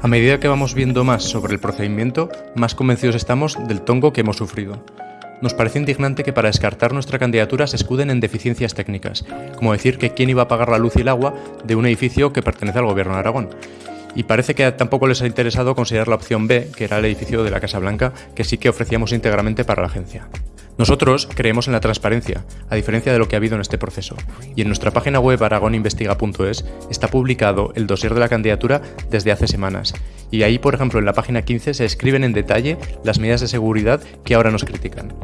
A medida que vamos viendo más sobre el procedimiento, más convencidos estamos del tongo que hemos sufrido. Nos parece indignante que para descartar nuestra candidatura se escuden en deficiencias técnicas, como decir que quién iba a pagar la luz y el agua de un edificio que pertenece al gobierno de Aragón. Y parece que tampoco les ha interesado considerar la opción B, que era el edificio de la Casa Blanca, que sí que ofrecíamos íntegramente para la agencia. Nosotros creemos en la transparencia, a diferencia de lo que ha habido en este proceso, y en nuestra página web aragoninvestiga.es está publicado el dossier de la candidatura desde hace semanas, y ahí, por ejemplo, en la página 15 se escriben en detalle las medidas de seguridad que ahora nos critican.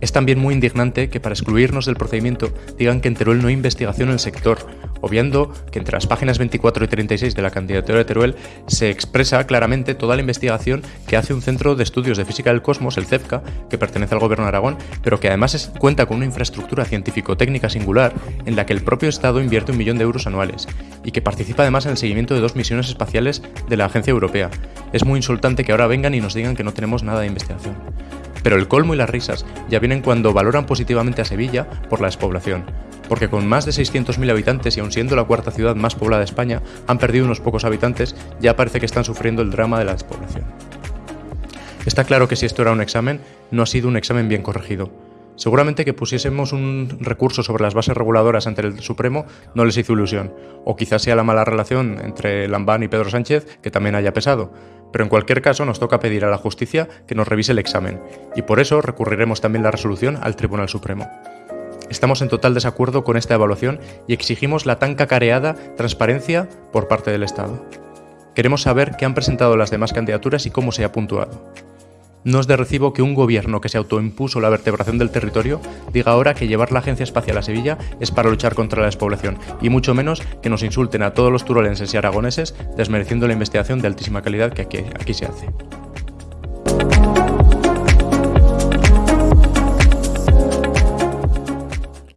Es también muy indignante que para excluirnos del procedimiento digan que en Teruel no hay investigación en el sector, obviando que entre las páginas 24 y 36 de la candidatura de Teruel se expresa claramente toda la investigación que hace un centro de estudios de física del cosmos, el CEFCA, que pertenece al gobierno de Aragón, pero que además cuenta con una infraestructura científico-técnica singular en la que el propio Estado invierte un millón de euros anuales y que participa además en el seguimiento de dos misiones espaciales de la Agencia Europea. Es muy insultante que ahora vengan y nos digan que no tenemos nada de investigación. Pero el colmo y las risas ya vienen cuando valoran positivamente a Sevilla por la despoblación, porque con más de 600.000 habitantes y aun siendo la cuarta ciudad más poblada de España, han perdido unos pocos habitantes, ya parece que están sufriendo el drama de la despoblación. Está claro que si esto era un examen, no ha sido un examen bien corregido. Seguramente que pusiésemos un recurso sobre las bases reguladoras ante el Supremo no les hizo ilusión, o quizás sea la mala relación entre Lambán y Pedro Sánchez que también haya pesado, pero en cualquier caso nos toca pedir a la justicia que nos revise el examen, y por eso recurriremos también la resolución al Tribunal Supremo. Estamos en total desacuerdo con esta evaluación y exigimos la tan cacareada transparencia por parte del Estado. Queremos saber qué han presentado las demás candidaturas y cómo se ha puntuado. No es de recibo que un gobierno que se autoimpuso la vertebración del territorio diga ahora que llevar la Agencia Espacial a Sevilla es para luchar contra la despoblación, y mucho menos que nos insulten a todos los turolenses y aragoneses desmereciendo la investigación de altísima calidad que aquí, aquí se hace.